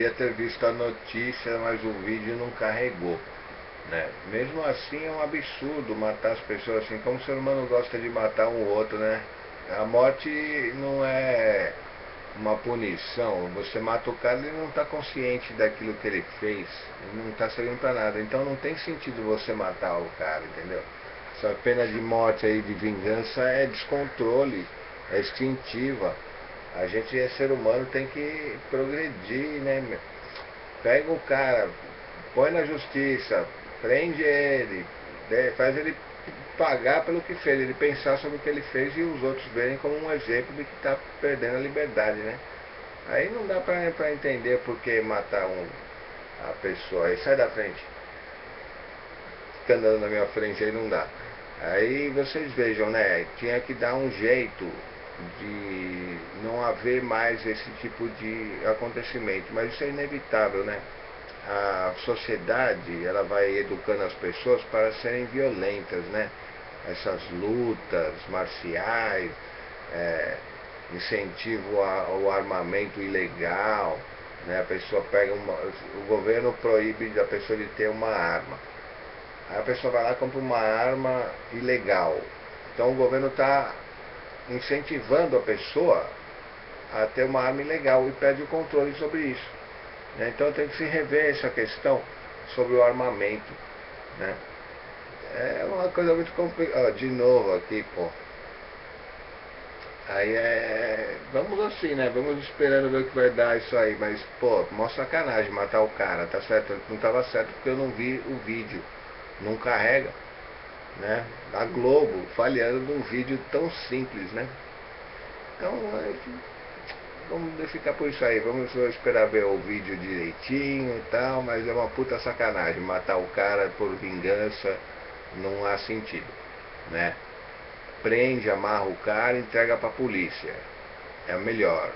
Queria ter visto a notícia, mas o vídeo não carregou. Né? Mesmo assim é um absurdo matar as pessoas assim, como o ser humano gosta de matar um outro, né? A morte não é uma punição, você mata o cara e ele não está consciente daquilo que ele fez, ele não está servindo para nada, então não tem sentido você matar o cara, entendeu? Essa pena de morte aí, de vingança, é descontrole, é instintiva. A gente é ser humano, tem que progredir, né? Pega o cara, põe na justiça, prende ele, né? faz ele pagar pelo que fez, ele pensar sobre o que ele fez e os outros verem como um exemplo de que está perdendo a liberdade, né? Aí não dá para entender por que matar um, a pessoa. Aí sai da frente. Fica andando na minha frente aí não dá. Aí vocês vejam, né? Tinha que dar um jeito de haver mais esse tipo de acontecimento, mas isso é inevitável, né? A sociedade, ela vai educando as pessoas para serem violentas, né? Essas lutas marciais, é, incentivo ao armamento ilegal, né? A pessoa pega uma, o governo proíbe da pessoa de ter uma arma. Aí a pessoa vai lá e compra uma arma ilegal. Então o governo está incentivando a pessoa a ter uma arma ilegal e perde o controle sobre isso. Né? Então tem que se rever essa questão sobre o armamento. Né? É uma coisa muito complicada. De novo aqui, pô. Aí é. Vamos assim, né? Vamos esperando ver o que vai dar isso aí. Mas, pô, mó sacanagem matar o cara, tá certo? Não tava certo porque eu não vi o vídeo. Não carrega né, da Globo falhando num vídeo tão simples, né? Então, é, vamos ficar por isso aí, vamos esperar ver o vídeo direitinho e tal, mas é uma puta sacanagem, matar o cara por vingança não há sentido, né? Prende, amarra o cara e entrega pra polícia, é melhor.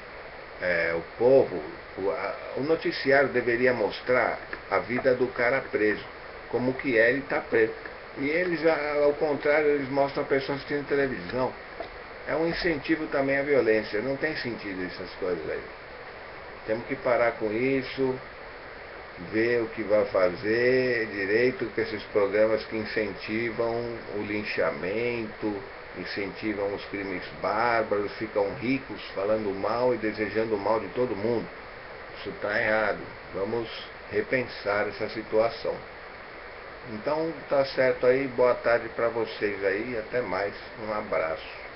É, o povo, o, a, o noticiário deveria mostrar a vida do cara preso, como que é ele tá preso e eles, ao contrário, eles mostram a pessoa assistindo televisão. É um incentivo também à violência. Não tem sentido essas coisas aí. Temos que parar com isso, ver o que vai fazer direito com esses programas que incentivam o linchamento, incentivam os crimes bárbaros, ficam ricos falando mal e desejando o mal de todo mundo. Isso está errado. Vamos repensar essa situação. Então tá certo aí, boa tarde para vocês aí, até mais, um abraço.